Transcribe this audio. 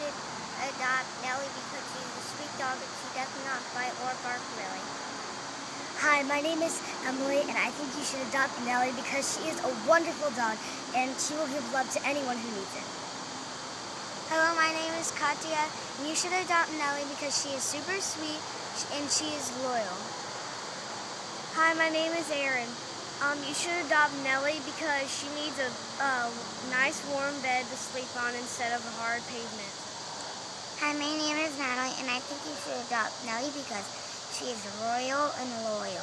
should adopt Nellie because she's a sweet dog and she does not bite or bark really. Hi, my name is Emily, and I think you should adopt Nellie because she is a wonderful dog and she will give love to anyone who needs it. Hello, my name is Katya, and you should adopt Nellie because she is super sweet and she is loyal. Hi, my name is Erin. Um, you should adopt Nellie because she needs a uh, nice warm bed to sleep on instead of a hard pavement. Hi, my name is Natalie, and I think you should adopt Nellie because she is royal and loyal.